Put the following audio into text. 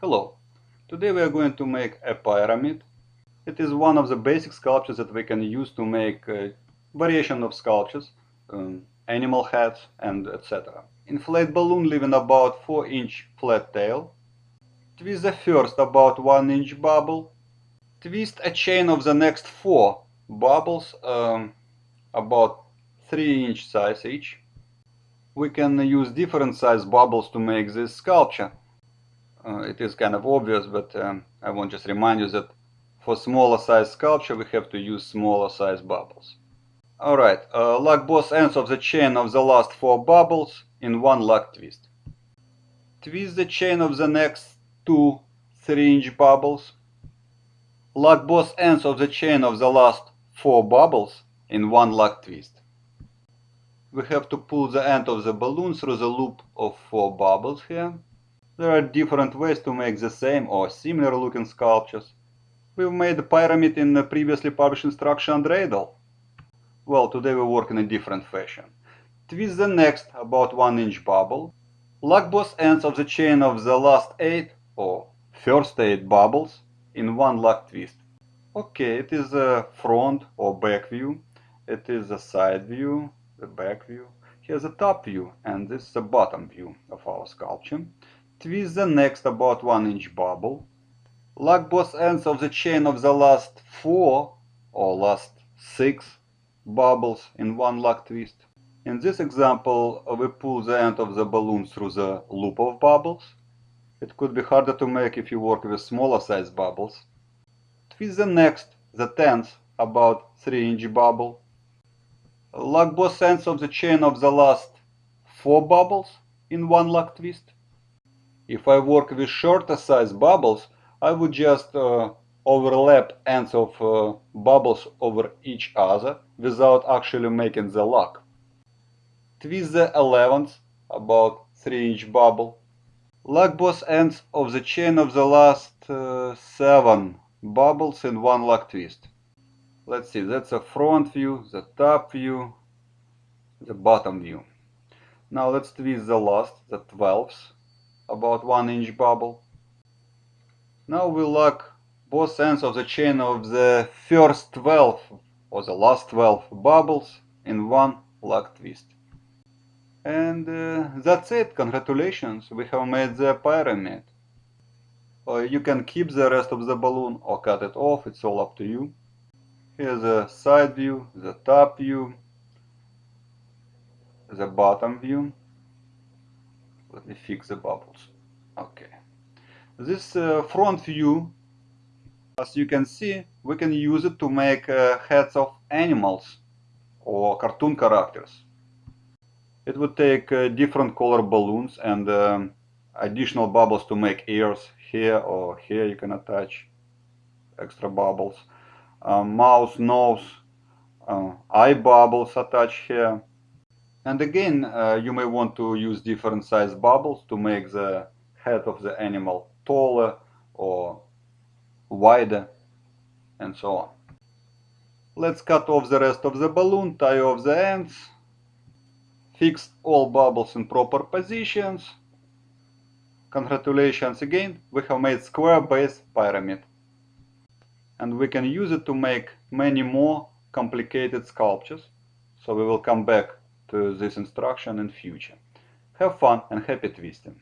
Hello, today we are going to make a pyramid. It is one of the basic sculptures that we can use to make a variation of sculptures, um, animal heads and etc. Inflate balloon leaving about 4 inch flat tail. Twist the first about 1 inch bubble. Twist a chain of the next 4 bubbles um, about 3 inch size each. We can use different size bubbles to make this sculpture. Uh, it is kind of obvious, but um, I want to just remind you that for smaller size sculpture we have to use smaller size bubbles. Alright, uh, lock both ends of the chain of the last four bubbles in one lock twist. Twist the chain of the next two 3 inch bubbles. Lock both ends of the chain of the last four bubbles in one lock twist. We have to pull the end of the balloon through the loop of four bubbles here. There are different ways to make the same or similar looking sculptures. We've made a pyramid in the previously published instruction on Dreidel. Well, today we work in a different fashion. Twist the next about 1 inch bubble. Lock both ends of the chain of the last 8 or first 8 bubbles in one lock twist. Okay, it is a front or back view. It is a side view, the back view. Here's a top view and this is the bottom view of our sculpture. Twist the next about 1 inch bubble. Lock both ends of the chain of the last 4 or last 6 bubbles in one lock twist. In this example, we pull the end of the balloon through the loop of bubbles. It could be harder to make if you work with smaller size bubbles. Twist the next, the 10th, about 3 inch bubble. Lock both ends of the chain of the last 4 bubbles in one lock twist. If I work with shorter size bubbles, I would just uh, overlap ends of uh, bubbles over each other without actually making the lock. Twist the 11th, about 3 inch bubble. Lock both ends of the chain of the last uh, 7 bubbles in one lock twist. Let's see, that's a front view, the top view, the bottom view. Now let's twist the last, the 12th about 1 inch bubble. Now we lock both ends of the chain of the first 12 or the last 12 bubbles in one lock twist. And uh, that's it, congratulations, we have made the pyramid. Uh, you can keep the rest of the balloon or cut it off, it's all up to you. Here's the side view, the top view, the bottom view. Let me fix the bubbles. Okay. This uh, front view, as you can see, we can use it to make uh, heads of animals or cartoon characters. It would take uh, different color balloons and um, additional bubbles to make ears here or here you can attach extra bubbles. Um, mouth, nose, uh, eye bubbles attached here and again, uh, you may want to use different size bubbles to make the head of the animal taller or wider and so on. Let's cut off the rest of the balloon, tie off the ends, fix all bubbles in proper positions. Congratulations again, we have made square base pyramid. And we can use it to make many more complicated sculptures. So we will come back to this instruction in future. Have fun and happy twisting!